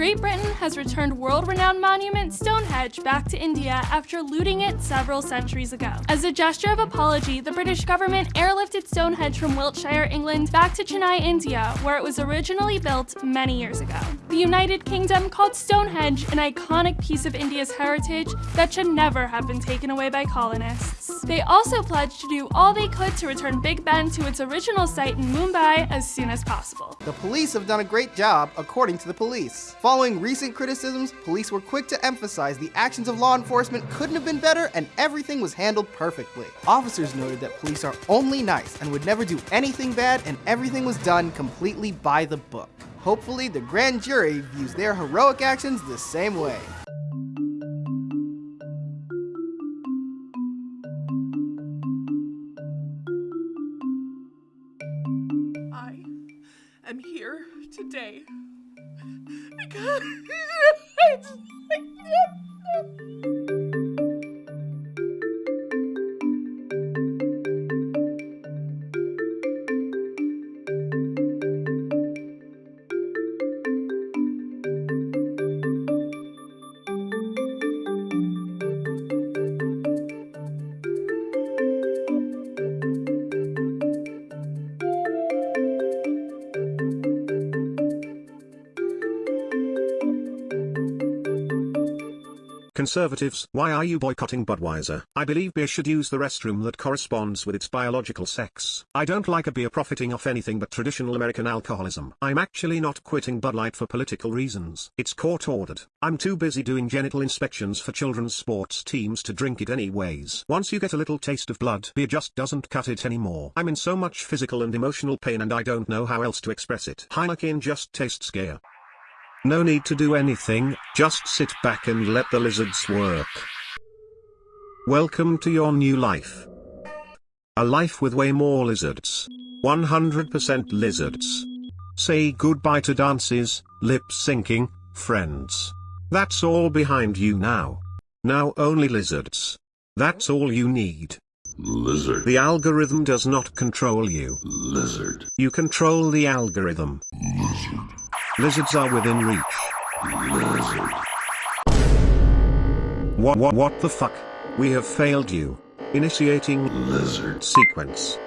Great Britain has returned world-renowned monument Stonehenge back to India after looting it several centuries ago. As a gesture of apology, the British government airlifted Stonehenge from Wiltshire, England back to Chennai, India, where it was originally built many years ago. The United Kingdom called Stonehenge an iconic piece of India's heritage that should never have been taken away by colonists. They also pledged to do all they could to return Big Ben to its original site in Mumbai as soon as possible. The police have done a great job, according to the police. Following recent criticisms, police were quick to emphasize the actions of law enforcement couldn't have been better and everything was handled perfectly. Officers noted that police are only nice and would never do anything bad and everything was done completely by the book. Hopefully, the grand jury views their heroic actions the same way. I am here today because Conservatives, why are you boycotting Budweiser? I believe beer should use the restroom that corresponds with its biological sex. I don't like a beer profiting off anything but traditional American alcoholism. I'm actually not quitting Bud Light for political reasons. It's court ordered. I'm too busy doing genital inspections for children's sports teams to drink it anyways. Once you get a little taste of blood, beer just doesn't cut it anymore. I'm in so much physical and emotional pain and I don't know how else to express it. Heineken just tastes gear. No need to do anything, just sit back and let the lizards work. Welcome to your new life. A life with way more lizards. 100% lizards. Say goodbye to dances, lip syncing, friends. That's all behind you now. Now only lizards. That's all you need. Lizard. The algorithm does not control you. Lizard. You control the algorithm. Lizard. Lizards are within reach. Lizard. What what what the fuck? We have failed you. Initiating Lizard. sequence.